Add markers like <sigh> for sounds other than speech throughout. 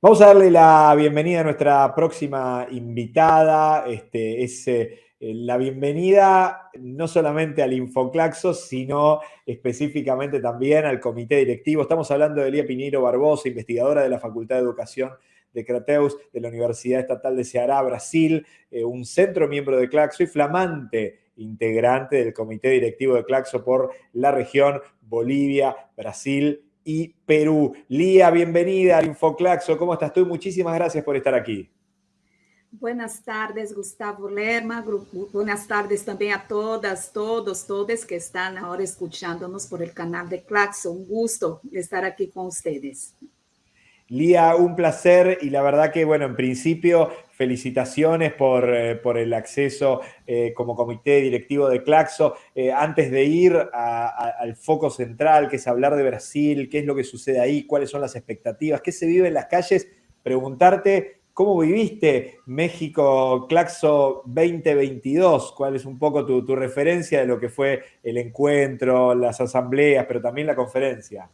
Vamos a darle la bienvenida a nuestra próxima invitada. Este, es eh, la bienvenida no solamente al Infoclaxo, sino específicamente también al comité directivo. Estamos hablando de Elia Piñero Barbosa, investigadora de la Facultad de Educación de Crateus de la Universidad Estatal de Ceará, Brasil, eh, un centro miembro de Claxo y flamante integrante del comité directivo de Claxo por la región Bolivia, Brasil y Perú. Lía, bienvenida al Infoclaxo. ¿Cómo estás tú? Muchísimas gracias por estar aquí. Buenas tardes, Gustavo Lerma. Buenas tardes también a todas, todos, todas que están ahora escuchándonos por el canal de Claxo. Un gusto estar aquí con ustedes. Lía, un placer y la verdad que, bueno, en principio, felicitaciones por, eh, el acceso eh, como comité directivo de Claxo. Eh, antes de ir al foco central, que es hablar de Brasil, qué es lo que sucede ahí, cuáles son las expectativas, qué se vive en las calles, preguntarte cómo viviste México Claxo 2022, cuál es un poco tu referencia de lo que fue el encuentro, las asambleas, pero también la conferencia.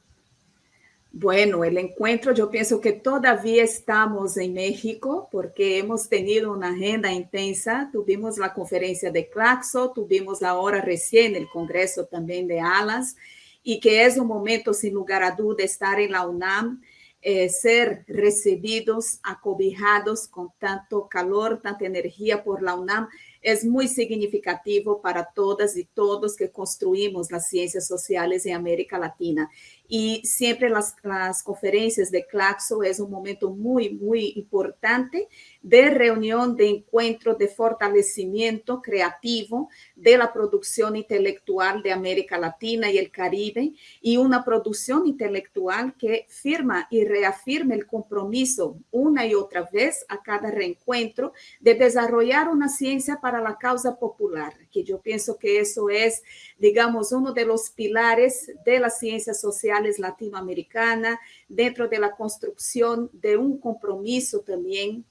Bueno, el encuentro yo pienso que todavía estamos en México porque hemos tenido una agenda intensa. Tuvimos la conferencia de Claxo, tuvimos ahora recién el Congreso también de ALAS y que es un momento sin lugar a duda estar en la UNAM, eh, ser recibidos, acobijados con tanto calor, tanta energía por la UNAM es muy significativo para todas y todos que construimos las ciencias sociales en América Latina. Y siempre las, las conferencias de Claxo es un momento muy, muy importante de reunión, de encuentro, de fortalecimiento creativo de la producción intelectual de América Latina y el Caribe y una producción intelectual que firma y reafirma el compromiso una y otra vez a cada reencuentro de desarrollar una ciencia para la causa popular, que yo pienso que eso es, digamos, uno de los pilares de las ciencias sociales latinoamericanas dentro de la construcción de un compromiso también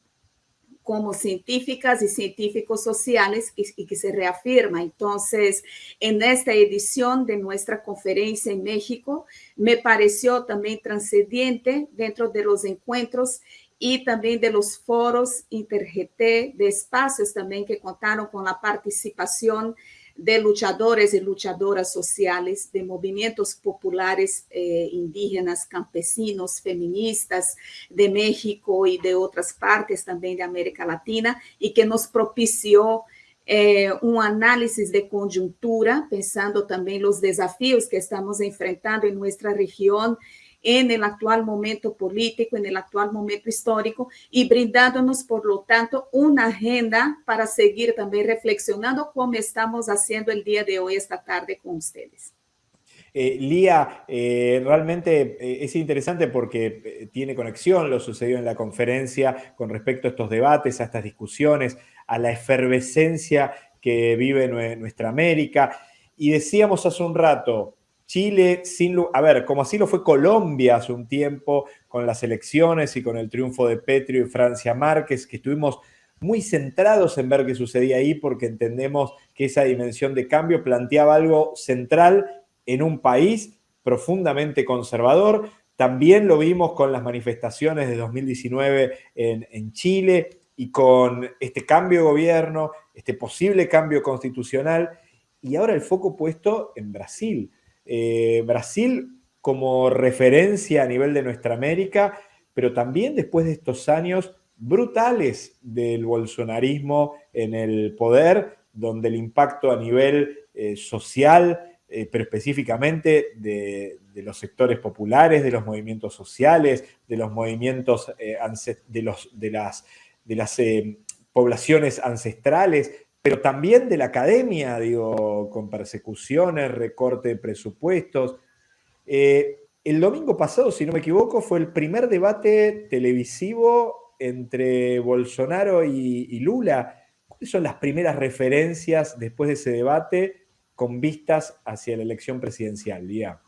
como científicas y científicos sociales y, que se reafirma. Entonces, en esta edición de nuestra conferencia en México, me pareció también transcendente dentro de los encuentros y también de los foros InterGT, de espacios también que contaron con la participación de luchadores y luchadoras sociales, de movimientos populares eh, indígenas, campesinos, feministas de México y de otras partes también de América Latina, y que nos propició eh, un análisis de coyuntura, pensando también los desafíos que estamos enfrentando en nuestra región en el actual momento político, en el actual momento histórico y brindándonos, por lo tanto, una agenda para seguir también reflexionando como estamos haciendo el día de hoy, esta tarde con ustedes. Eh, Lía, eh, realmente eh, es interesante porque tiene conexión lo sucedió en la conferencia con respecto a estos debates, a estas discusiones, a la efervescencia que vive nuestra América. Y decíamos hace un rato, Chile, sin, a ver, como así lo fue Colombia hace un tiempo con las elecciones y con el triunfo de Petrio y Francia Márquez, que estuvimos muy centrados en ver qué sucedía ahí porque entendemos que esa dimensión de cambio planteaba algo central en un país profundamente conservador. También lo vimos con las manifestaciones de 2019 en, en Chile y con este cambio de gobierno, este posible cambio constitucional y ahora el foco puesto en Brasil eh, Brasil como referencia a nivel de nuestra América, pero también después de estos años brutales del bolsonarismo en el poder, donde el impacto a nivel eh, social, eh, pero específicamente de, los sectores populares, de los movimientos sociales, de los movimientos de, las poblaciones ancestrales, pero también de la academia, digo, con persecuciones, recorte de presupuestos. Eh, el domingo pasado, si no me equivoco, fue el primer debate televisivo entre Bolsonaro y, Lula. ¿Cuáles son las primeras referencias después de ese debate con vistas hacia la elección presidencial, Lía?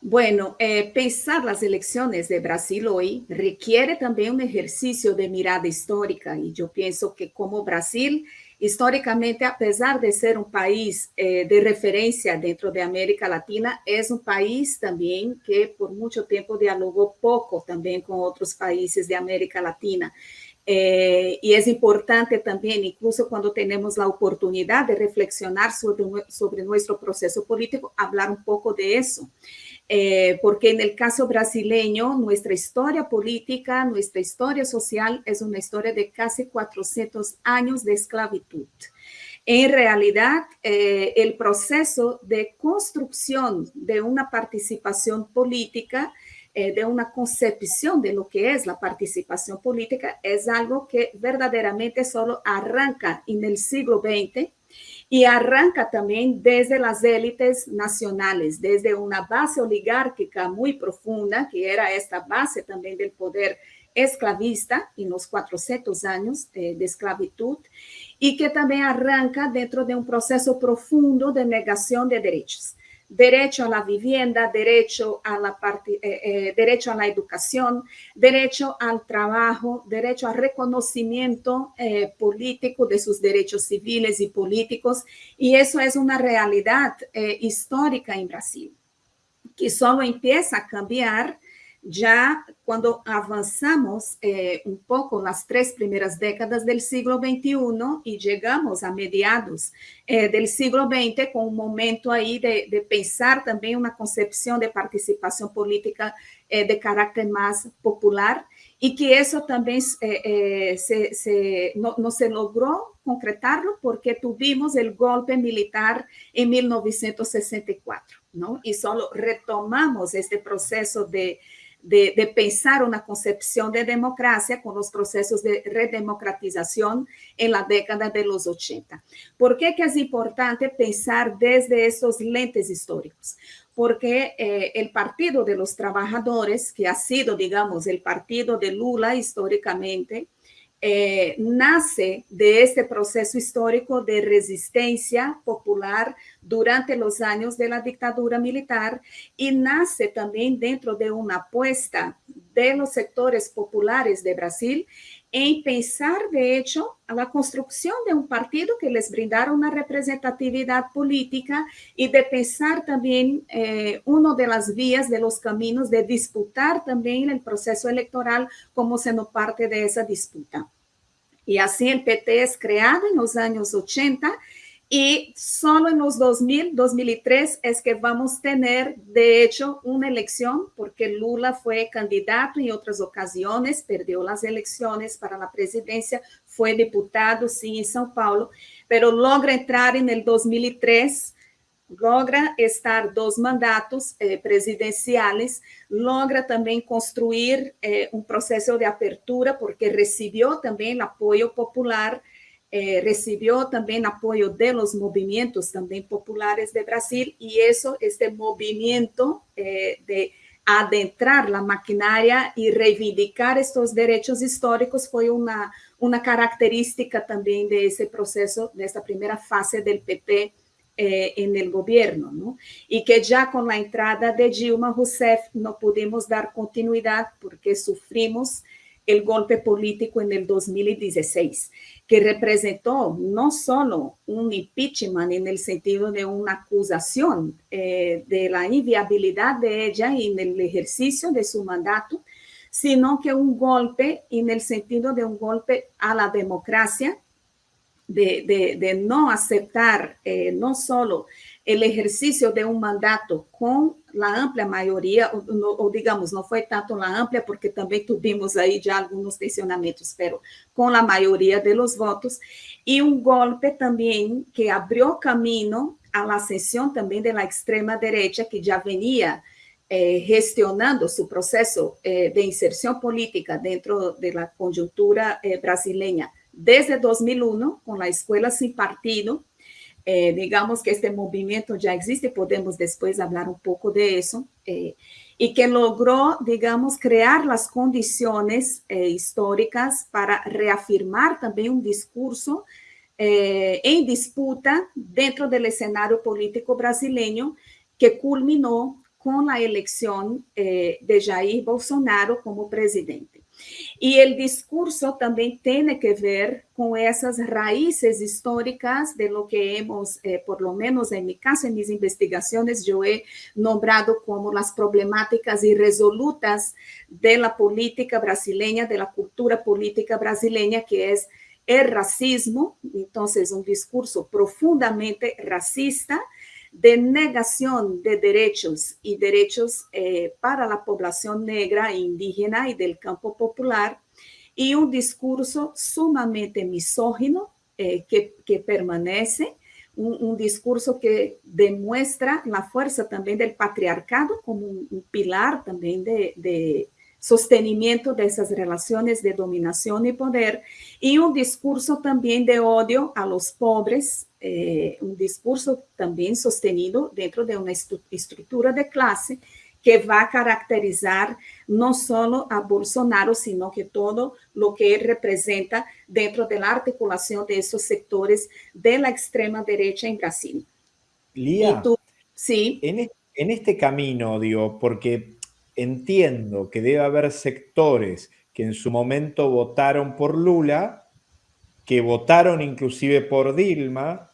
Bueno, eh, pensar las elecciones de Brasil hoy requiere también un ejercicio de mirada histórica y yo pienso que como Brasil históricamente, a pesar de ser un país eh, de referencia dentro de América Latina, es un país también que por mucho tiempo dialogó poco también con otros países de América Latina. Eh, y es importante también, incluso cuando tenemos la oportunidad de reflexionar sobre, sobre nuestro proceso político, hablar un poco de eso. Eh, porque en el caso brasileño, nuestra historia política, nuestra historia social es una historia de casi 400 años de esclavitud. En realidad, eh, el proceso de construcción de una participación política, eh, de una concepción de lo que es la participación política, es algo que verdaderamente solo arranca en el siglo XX y arranca también desde las élites nacionales, desde una base oligárquica muy profunda, que era esta base también del poder esclavista en los 400 años de, esclavitud, y que también arranca dentro de un proceso profundo de negación de derechos derecho a la vivienda, derecho a la, eh, eh, derecho a la educación, derecho al trabajo, derecho al reconocimiento eh, político de sus derechos civiles y políticos. Y eso es una realidad histórica en Brasil, que solo empieza a cambiar ya cuando avanzamos eh, un poco las tres primeras décadas del siglo XXI y llegamos a mediados eh, del siglo XX con un momento ahí de, de, pensar también una concepción de participación política eh, de carácter más popular y que eso también se, se, no, no se porque tuvimos el golpe militar en 1964, ¿no? Y solo retomamos este proceso de de, pensar una concepción de democracia con los procesos de redemocratización en la década de los 80. ¿Por qué es importante pensar desde esos lentes históricos? Porque eh, el Partido de los Trabajadores, que ha sido, digamos, el partido de Lula históricamente, eh, nace de este proceso histórico de resistencia popular durante los años de la dictadura militar y nace también dentro de una apuesta de los sectores populares de Brasil en pensar, de hecho, a la construcción de un partido que les brindara una representatividad política y de pensar también eh, una de las vías de los caminos de disputar también el proceso electoral como siendo parte de esa disputa. Y así el PT es creado en los años 80 y solo en los 2000, 2003 es que vamos a tener, de hecho, una elección, porque Lula fue candidato en otras ocasiones, perdió las elecciones para la presidencia, fue diputado, sí, en São Paulo, pero logra entrar en el 2003 logra estar dos mandatos eh, presidenciales, logra também construir eh, um processo de apertura, porque recebeu também apoio popular eh, recibió también apoyo de los movimientos también populares de Brasil y eso, este movimiento eh, de adentrar la maquinaria y reivindicar estos derechos históricos fue una, una característica también de ese proceso, de esta primera fase del PP eh, en el gobierno, ¿no? Y que ya con la entrada de Dilma Rousseff no pudimos dar continuidad porque sufrimos el golpe político en el 2016, que representó no solo un impeachment en el sentido de una acusación eh, de la inviabilidad de ella en el ejercicio de su mandato, sino que un golpe en el sentido de un golpe a la democracia, de, no aceptar eh, no solo el ejercicio de un mandato con la amplia mayoría, o, o, digamos, no fue tanto la amplia porque también tuvimos ahí ya algunos tensionamientos, pero con la mayoría de los votos, y un golpe también que abrió camino a la ascensión también de la extrema derecha que ya venía eh, gestionando su proceso eh, de inserción política dentro de la coyuntura eh, brasileña desde 2001 con la Escuela Sin Partido, eh, digamos que este movimiento ya existe, podemos después hablar un poco de eso, eh, y que logró, digamos, crear las condiciones eh, históricas para reafirmar también un discurso en disputa dentro del escenario político brasileño que culminó con la elección de Jair Bolsonaro como presidente. Y el discurso también tiene que ver con esas raíces históricas de lo que hemos, eh, por lo menos en mi caso, en mis investigaciones, yo he nombrado como las problemáticas irresolutas de la política brasileña, de la cultura política brasileña, que es el racismo, entonces un discurso profundamente racista, de negación de derechos y derechos eh, para la población negra e indígena y del campo popular, y un discurso sumamente misógino eh, que, permanece, un, discurso que demuestra la fuerza también del patriarcado como un, pilar también de sostenimiento de esas relaciones de dominación y poder, y un discurso también de odio a los pobres, eh, un discurso también sostenido dentro de una estructura de clase que va a caracterizar no solo a Bolsonaro, sino que todo lo que él representa dentro de la articulación de esos sectores de la extrema derecha en Brasil. Lía, tú, sí. En, en este camino, digo, porque entiendo que debe haber sectores que en su momento votaron por Lula, que votaron inclusive por Dilma,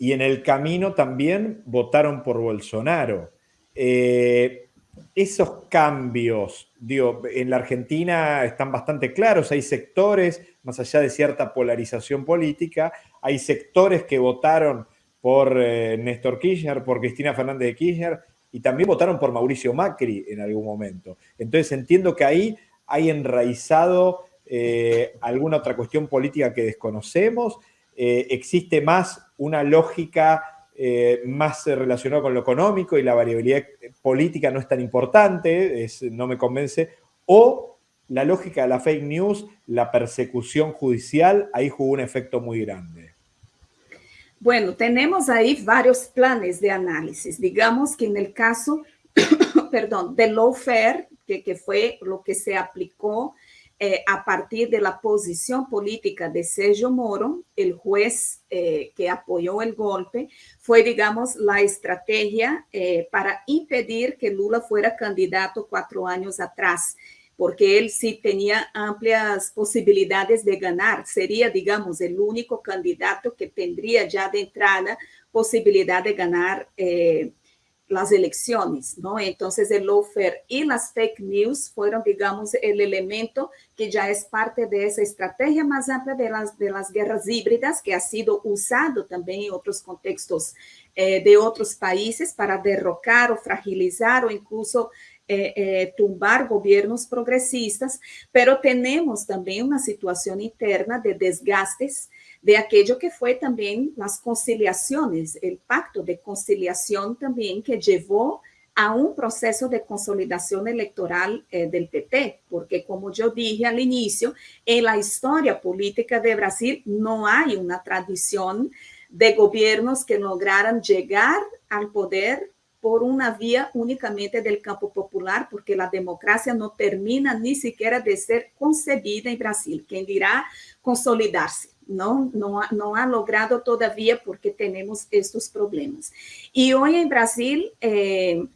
y en el camino también votaron por Bolsonaro. Eh, esos cambios, digo, en la Argentina están bastante claros, hay sectores, más allá de cierta polarización política, hay sectores que votaron por eh, Néstor Kirchner, por Cristina Fernández de Kirchner, y también votaron por Mauricio Macri en algún momento. Entonces entiendo que ahí hay enraizado eh, alguna otra cuestión política que desconocemos, eh, existe más una lógica eh, más relacionada con lo económico y la variabilidad política no es tan importante, no me convence, o la lógica de la fake news, la persecución judicial, ahí jugó un efecto muy grande. Bueno, tenemos ahí varios planes de análisis. Digamos que en el caso, <coughs> perdón, de lawfare, que, que fue lo que se aplicó eh, a partir de la posición política de Sergio Moro, el juez eh, que apoyó el golpe, fue, digamos, la estrategia eh, para impedir que Lula fuera candidato cuatro años atrás porque él sí tenía amplias posibilidades de ganar. Sería, digamos, el único candidato que tendría ya de entrada posibilidad de ganar las elecciones, ¿no? Entonces el lawfare y las fake news fueron, digamos, el elemento que ya es parte de esa estrategia más amplia de las, de las guerras híbridas que ha sido usado también en otros contextos eh, de otros países para derrocar o fragilizar o incluso eh, eh, tumbar gobiernos progresistas, pero tenemos también una situación interna de desgastes de aquello que fue también las conciliaciones, el pacto de conciliación también que llevó a un proceso de consolidación electoral eh, del PT, porque como yo dije al inicio, en la historia política de Brasil no hay una tradición de gobiernos que lograran llegar al poder por una vía únicamente del campo popular, porque la democracia no termina ni siquiera de ser concebida en Brasil. Quien dirá consolidarse? No, no, ha logrado todavía porque tenemos estos problemas. Y hoy en Brasil eh,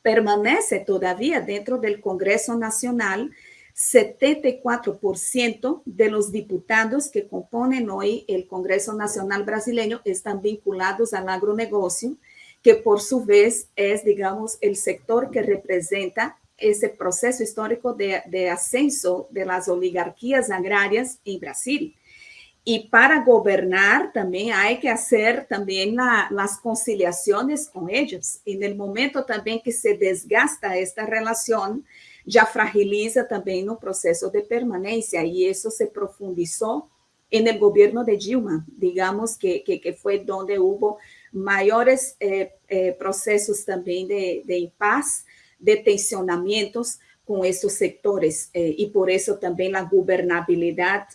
permanece todavía dentro del Congreso Nacional 74% de los diputados que componen hoy el Congreso Nacional brasileño están vinculados al agronegocio que por su vez es, digamos, el sector que representa ese proceso histórico de, ascenso de las oligarquías agrarias en Brasil. Y para gobernar también hay que hacer también la, las conciliaciones con ellos. En el momento también que se desgasta esta relación, ya fragiliza también un proceso de permanencia y eso se profundizó en el gobierno de Dilma, digamos que, que fue donde hubo mayores eh, eh, procesos también de, de impas, de tensionamientos con estos sectores eh, por eso también la gobernabilidad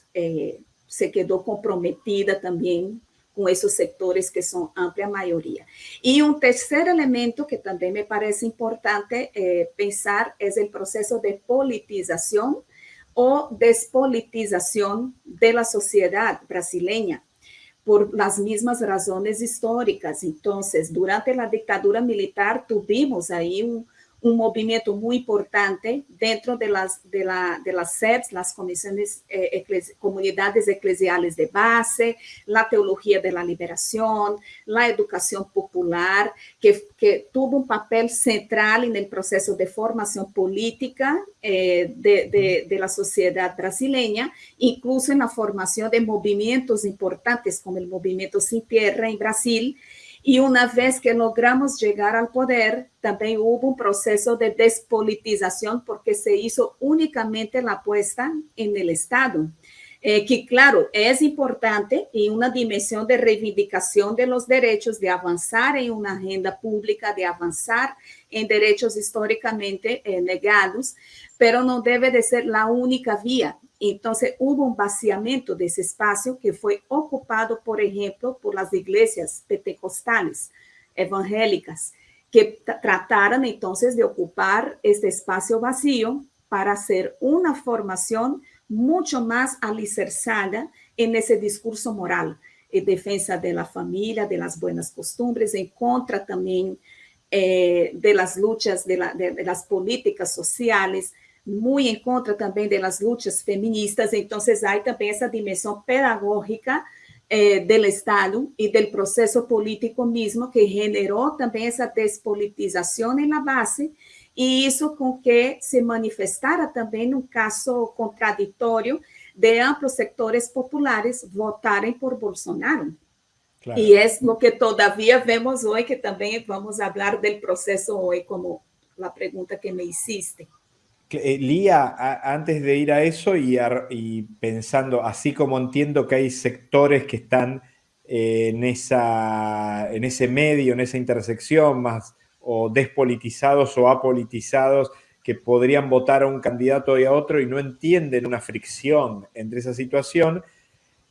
se quedó comprometida también con esos sectores que son amplia mayoría. Y un tercer elemento que también me parece importante pensar es el proceso de politización o despolitización de la sociedad brasileña por las mismas razones históricas. Entonces, durante la dictadura militar tuvimos ahí un, un movimiento muy importante dentro de las, de, la, de las SEDs, las comisiones, eh, comunidades eclesiales de base, la teología de la liberación, la educación popular, que, que tuvo un papel central en el proceso de formación política eh, de, de, de la sociedad brasileña, incluso en la formación de movimientos importantes como el movimiento Sin Tierra en Brasil, y una vez que logramos llegar al poder, también hubo un proceso de despolitización porque se hizo únicamente la apuesta en el Estado. Eh, que claro, es importante y una dimensión de reivindicación de los derechos, de avanzar en una agenda pública, de avanzar en derechos históricamente eh, negados, pero no debe de ser la única vía. Entonces hubo un vaciamiento de ese espacio que fue ocupado, por ejemplo, por las iglesias pentecostales, evangélicas, que trataron entonces de ocupar este espacio vacío para hacer una formación mucho más alicerzada en ese discurso moral, en defensa de la familia, de las buenas costumbres, en contra también eh, de las luchas, de, de las políticas sociales, muy en contra también de las luchas feministas, entonces hay también esa dimensión pedagógica eh, del Estado y del proceso político mismo que generó también esa despolitización en la base y hizo con que se manifestara también un caso contradictorio de amplios sectores populares votarem por Bolsonaro. Claro. Y es lo que todavía vemos hoy, que también vamos a hablar del proceso hoy, como la pregunta que me hiciste. Eh, Lía, antes de ir a eso y, pensando, así como entiendo que hay sectores que están eh, en, esa, en ese medio, en esa intersección, más o despolitizados o apolitizados, que podrían votar a un candidato y a otro y no entienden una fricción entre esa situación,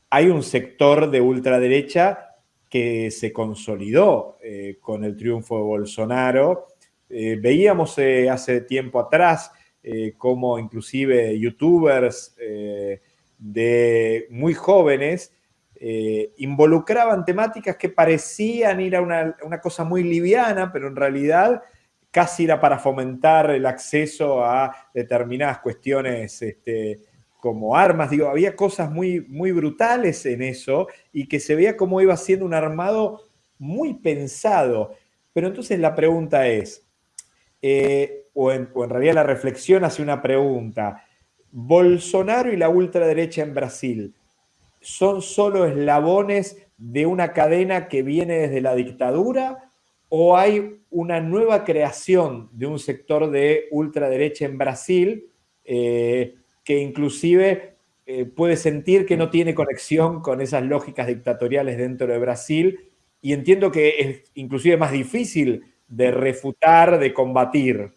hay un sector de ultraderecha que se consolidó eh, con el triunfo de Bolsonaro. veíamos hace tiempo atrás eh, como inclusive youtubers eh, de muy jóvenes eh, involucraban temáticas que parecían ir a una, cosa muy liviana, pero en realidad casi era para fomentar el acceso a determinadas cuestiones este, como armas. Digo, había cosas muy, muy brutales en eso y que se veía como iba siendo un armado muy pensado. Pero entonces la pregunta es, o en, realidad la reflexión hace una pregunta. ¿Bolsonaro y la ultraderecha en Brasil son solo eslabones de una cadena que viene desde la dictadura o hay una nueva creación de un sector de ultraderecha en Brasil eh, que inclusive eh, puede sentir que no tiene conexión con esas lógicas dictatoriales dentro de Brasil y entiendo que es inclusive más difícil de refutar, de combatir?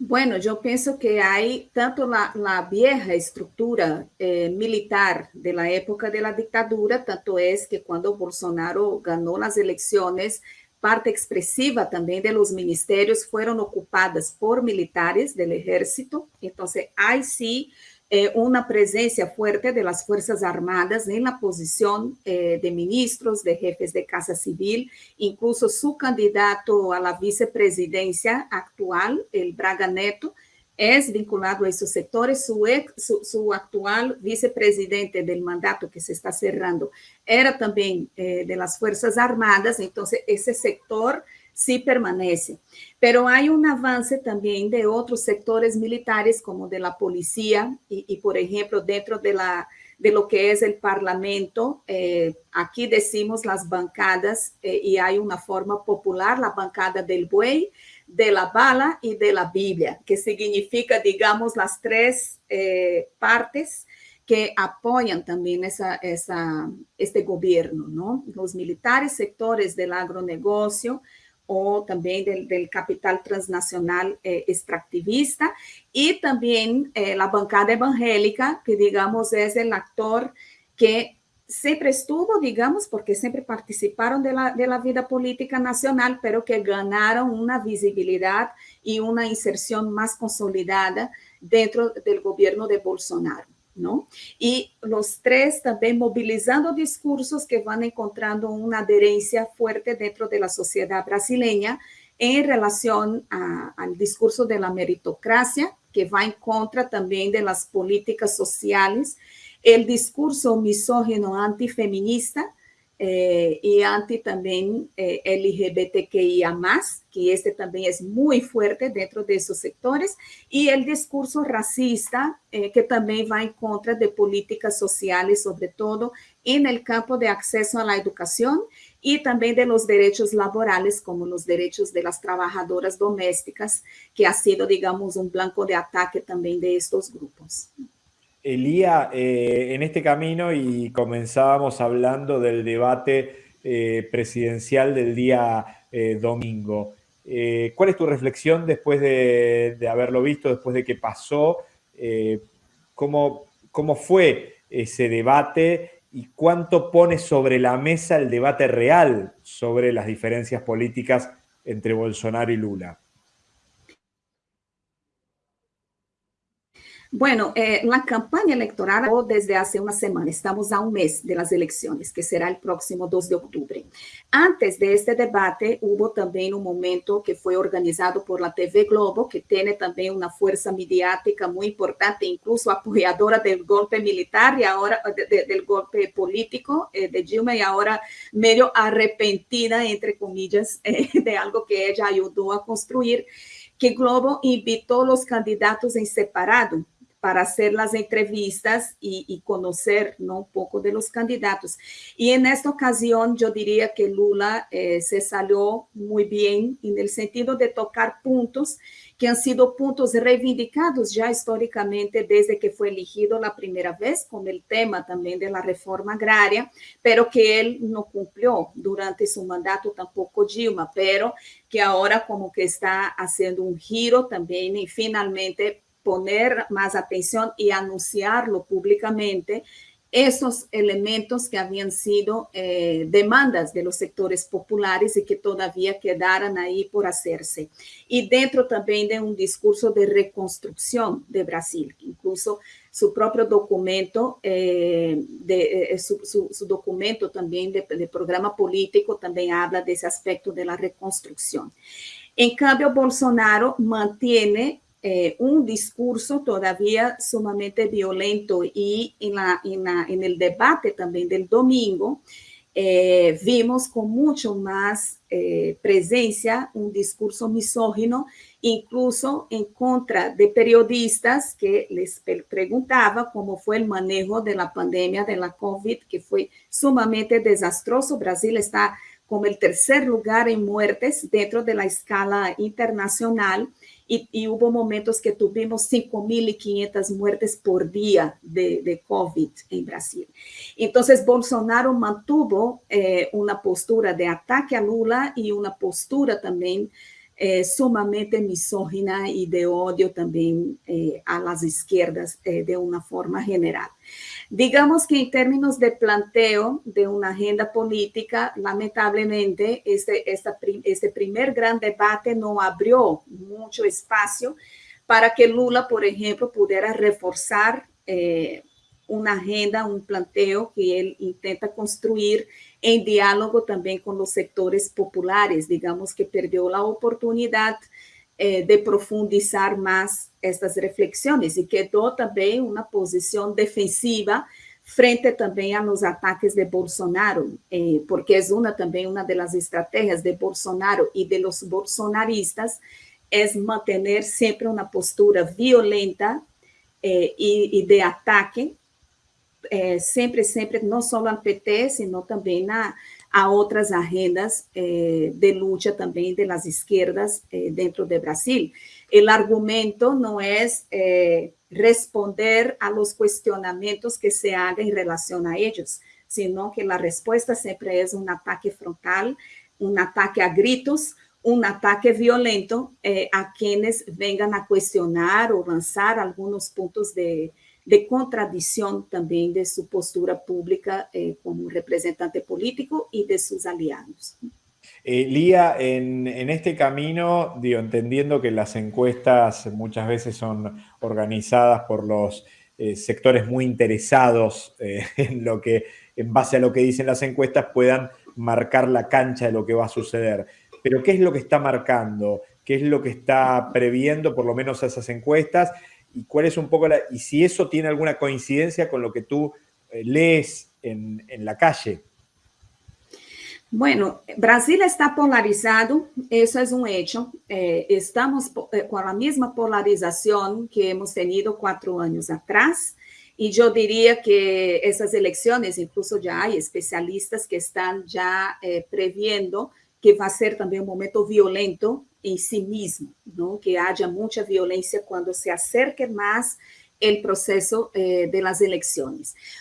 Bueno, yo pienso que hay tanto la, vieja estructura eh, militar de la época de la dictadura, tanto es que cuando Bolsonaro ganó las elecciones, parte expresiva también de los ministerios fueron ocupadas por militares del ejército. Entonces, hay sí eh, una presencia fuerte de las Fuerzas Armadas en la posición eh, de ministros, de jefes de Casa Civil, incluso su candidato a la vicepresidencia actual, el Braga Neto, es vinculado a esos sectores. Su, ex, su, actual vicepresidente del mandato que se está cerrando era también eh, de las Fuerzas Armadas, entonces ese sector sí permanece. Pero hay un avance también de otros sectores militares, como de la policía, y, por ejemplo, dentro de, la, de lo que es el Parlamento, eh, aquí decimos las bancadas, eh, y hay una forma popular, la bancada del buey, de la bala y de la Biblia, que significa, digamos, las tres eh, partes que apoyan también esa, este gobierno, ¿no? Los militares, sectores del agronegocio, o también del, capital transnacional eh, extractivista, y también eh, la bancada evangélica, que digamos es el actor que siempre estuvo, digamos, porque siempre participaron de la, de la vida política nacional, pero que ganaron una visibilidad y una inserción más consolidada dentro del gobierno de Bolsonaro. ¿No? Y los tres también movilizando discursos que van encontrando una adherencia fuerte dentro de la sociedad brasileña, en relación al discurso de la meritocracia, que va en contra también de las políticas sociales, el discurso misógino antifeminista, eh, y anti también eh, LGBTQIA+, que este también es muy fuerte dentro de esos sectores, y el discurso racista, eh, que también va en contra de políticas sociales, sobre todo en el campo de acceso a la educación y también de los derechos laborales, como los derechos de las trabajadoras domésticas, que ha sido, digamos, un blanco de ataque también de estos grupos. Elía, eh, en este camino y comenzábamos hablando del debate eh, presidencial del día eh, domingo. ¿Cuál es tu reflexión después de, haberlo visto, después de que pasó? ¿cómo, ¿Cómo fue ese debate y cuánto pone sobre la mesa el debate real sobre las diferencias políticas entre Bolsonaro y Lula? Bueno, eh, la campaña electoral desde hace una semana, estamos a un mes de las elecciones, que será el próximo 2 de octubre. Antes de este debate, hubo también un momento que fue organizado por la TV Globo, que tiene también una fuerza mediática muy importante, incluso apoyadora del golpe militar y ahora del golpe político eh, de Dilma y ahora medio arrepentida, entre comillas, <laughs> eh, de algo que ella ayudó a construir que Globo invitó a los candidatos en separado para hacer las entrevistas y, conocer ¿no? un poco de los candidatos. Y en esta ocasión yo diría que Lula eh, se salió muy bien en el sentido de tocar puntos que han sido puntos reivindicados ya históricamente desde que fue elegido la primera vez, con el tema también de la reforma agraria, pero que él no cumplió durante su mandato tampoco Dilma, pero que ahora como que está haciendo un giro también y finalmente poner más atención y anunciarlo públicamente esos elementos que habían sido eh, demandas de los sectores populares y que todavía quedaran ahí por hacerse. Y dentro también de un discurso de reconstrucción de Brasil, incluso su propio documento, eh, de, eh, su, documento también de, de programa político también habla de ese aspecto de la reconstrucción. En cambio, Bolsonaro mantiene eh, un discurso todavía sumamente violento y en, la, en, el debate también del domingo eh, vimos con mucho más eh, presencia un discurso misógino, incluso en contra de periodistas que les preguntaba cómo fue el manejo de la pandemia de la COVID, que fue sumamente desastroso. Brasil está como el tercer lugar en muertes dentro de la escala internacional y, hubo momentos que tuvimos 5.500 muertes por día de, COVID en Brasil. Entonces, Bolsonaro mantuvo eh, una postura de ataque a Lula y una postura también eh, sumamente misógina y de odio también eh, a las izquierdas de una forma general. Digamos que en términos de planteo de una agenda política, lamentablemente este, este primer gran debate no abrió mucho espacio para que Lula, por ejemplo, pudiera reforzar eh, una agenda, un planteo que él intenta construir en diálogo también con los sectores populares. Digamos que perdió la oportunidad eh, de profundizar más estas reflexiones y quedó también una posición defensiva frente también a los ataques de Bolsonaro, eh, porque es una también una de las estrategias de Bolsonaro y de los bolsonaristas es mantener siempre una postura violenta eh, y, de ataque, siempre, siempre, no solo al PT, sino también a, a otras agendas eh, de lucha también de las izquierdas eh, dentro de Brasil. El argumento no es eh, responder a los cuestionamientos que se hagan en relación a ellos, sino que la respuesta siempre es un ataque frontal, un ataque a gritos, un ataque violento a quienes vengan a cuestionar o lanzar algunos puntos de, de contradicción también de su postura pública eh, como representante político y de sus aliados. Eh, Lía, en, este camino, digo, entendiendo que las encuestas muchas veces son organizadas por los eh, sectores muy interesados <laughs> en lo que, en base a lo que dicen las encuestas, puedan marcar la cancha de lo que va a suceder. pero ¿qué es lo que está marcando? ¿Qué es lo que está previendo por lo menos esas encuestas? ¿Y cuál es un poco la, y si eso tiene alguna coincidencia con lo que tú eh, lees en, en la calle? Bueno, Brasil está polarizado, eso es un hecho. Eh, estamos eh, con la misma polarización que hemos tenido cuatro años atrás. Y yo diría que esas elecciones, incluso ya hay especialistas que están ya eh, previendo que va a ser también un momento violento en sí mismo, ¿no? que haya mucha violencia cuando se acerque más el proceso eh, de las.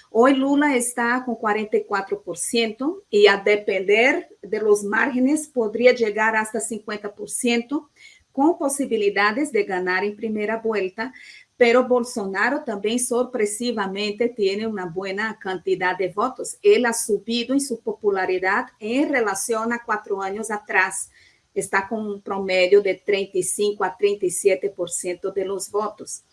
Hoy Lula está con 44% y a depender de los márgenes podría llegar hasta 50% con posibilidades de ganar en primera vuelta, pero Bolsonaro también sorpresivamente tiene una buena cantidad de votos. Él ha subido en su popularidad en relación a cuatro años atrás. Está con un promedio de 35 a 37% de los votos.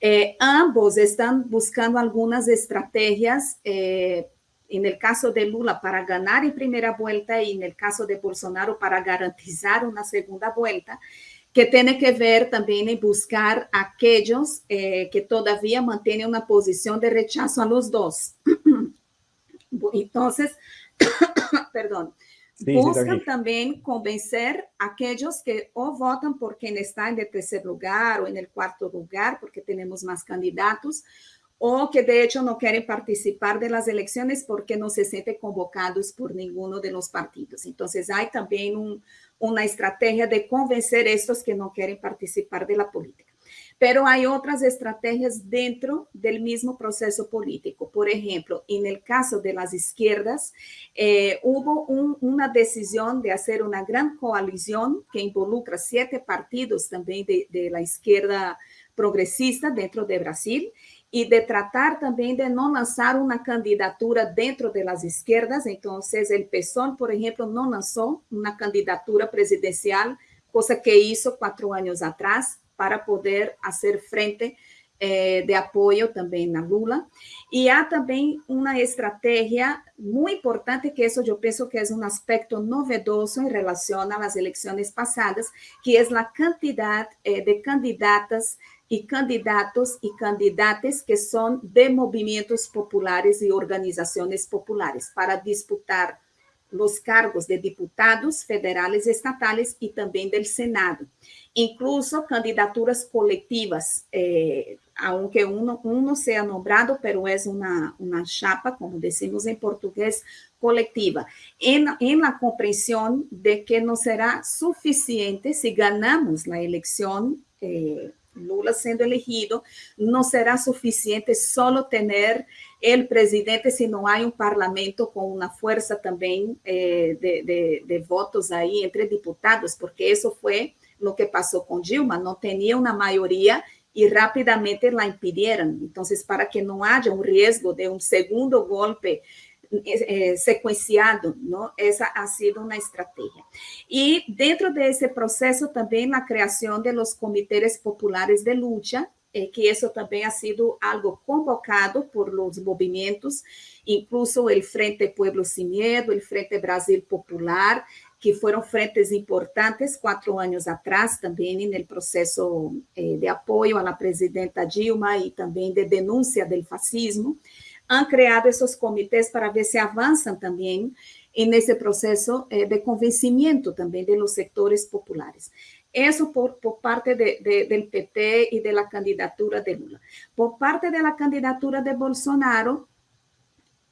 Eh, ambos están buscando algunas estrategias, eh, en el caso de Lula para ganar en primera vuelta y en el caso de Bolsonaro para garantizar una segunda vuelta, que tiene que ver también en buscar aquellos eh, que todavía mantienen una posición de rechazo a los dos. <coughs> Entonces, <coughs> perdón, Sí, Buscan sí, también convencer a aquellos que o votan por quien está en el tercer lugar o en el cuarto lugar, porque tenemos más candidatos, o que de hecho no quieren participar de las elecciones porque no se sienten convocados por ninguno de los partidos. Entonces hay también un, una estrategia de convencer a estos que no quieren participar de la política. Pero hay otras estrategias dentro del mismo proceso político. Por ejemplo, en el caso de las izquierdas, eh, hubo un, una decisión de hacer una gran coalición que involucra siete partidos también de, de la izquierda progresista dentro de Brasil y de tratar también de no lanzar una candidatura dentro de las izquierdas. Entonces, el PSOL, por ejemplo, no lanzó una candidatura presidencial, cosa que hizo cuatro años atrás para poder hacer frente eh, de apoyo también a Lula. Y hay también una estrategia muy importante, que eso yo pienso que es un aspecto novedoso en relación a las elecciones pasadas, que es la cantidad eh, de candidatas y candidatos y candidatas que son de movimientos populares y organizaciones populares para disputar los cargos de diputados federales estatales y también del Senado. Incluso candidaturas colectivas, eh, aunque uno, sea nombrado, pero es una, una, chapa, como decimos en portugués, colectiva, en, en la comprensión de que no será suficiente si ganamos la elección eh, Lula siendo elegido, no será suficiente solo tener el presidente si no hay un parlamento con una fuerza también eh, de, votos ahí entre diputados, porque eso fue lo que pasó con Dilma, no tenía una mayoría y rápidamente la impidieron. Entonces, para que no haya un riesgo de un segundo golpe eh, secuenciado, ¿no? Esa ha sido una estrategia. Y dentro de ese proceso también la creación de los comités populares de lucha, eh, que eso también ha sido algo convocado por los movimientos, incluso el Frente Pueblo Sin Miedo, el Frente Brasil Popular, que fueron frentes importantes cuatro años atrás, también en el proceso eh, de apoyo a la presidenta Dilma y también de denuncia del fascismo han creado esos comités para ver si avanzan también en ese proceso eh, de convencimiento también de los sectores populares. Eso por, parte de, de, del PT y de la candidatura de Lula. Por parte de la candidatura de Bolsonaro,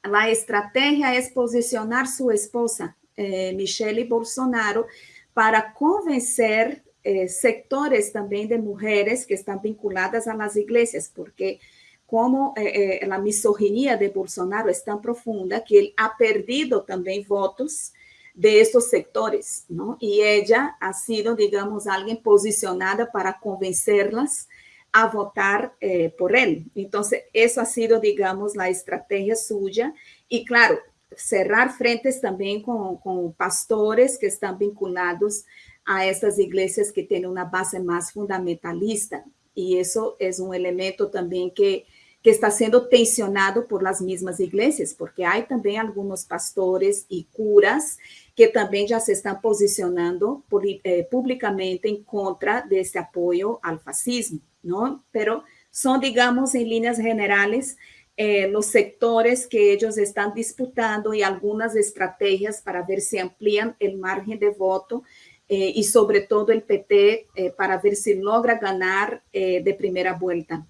la estrategia es posicionar su esposa, eh, Michelle Bolsonaro, para convencer eh, sectores también de mujeres que están vinculadas a las iglesias, porque como eh, eh, a misoginia de Bolsonaro é tão profunda que ele ha perdido também votos de estos sectores, ¿no? Y ella ha sido, digamos, alguien posicionada para convencerlas a votar eh, por él. Entonces, eso ha sido, digamos, la estrategia suya. Y claro, cerrar frentes también con, con pastores que están vinculados a estas iglesias que tienen una base más fundamentalista. Y eso es un elemento también que que está siendo tensionado por las mismas iglesias, porque hay también algunos pastores y curas que también ya se están posicionando eh, públicamente en contra de este apoyo al fascismo, ¿no? Pero son, digamos, en líneas generales, eh, los sectores que ellos están disputando y algunas estrategias para ver si amplían el margen de voto eh, y sobre todo el PT para ver si logra ganar de primera vuelta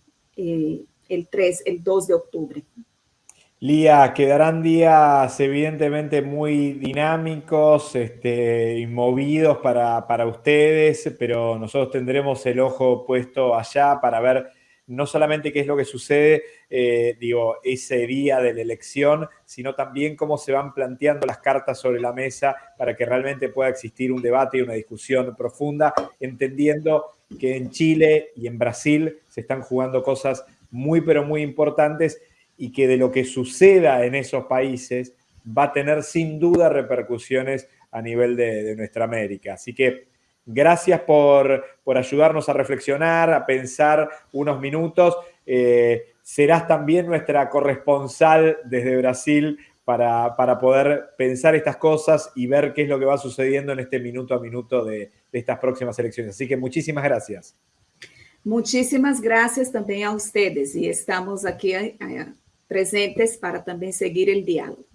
el 3, el 2 de octubre. Lía, quedarán días evidentemente muy dinámicos este, movidos para, ustedes, pero nosotros tendremos el ojo puesto allá para ver no solamente qué es lo que sucede, eh, digo, ese día de la elección, sino también cómo se van planteando las cartas sobre la mesa para que realmente pueda existir un debate y una discusión profunda, entendiendo que en Chile y en Brasil se están jugando cosas muy, pero muy importantes y que de lo que suceda en esos países va a tener sin duda repercusiones a nivel de, nuestra América. Así que gracias por, ayudarnos a reflexionar, a pensar unos minutos. Eh, serás también nuestra corresponsal desde Brasil para, poder pensar estas cosas y ver qué es lo que va sucediendo en este minuto a minuto de estas próximas elecciones. Así que muchísimas gracias. Muchísimas gracias también a ustedes y estamos aquí eh, presentes para también seguir el diálogo.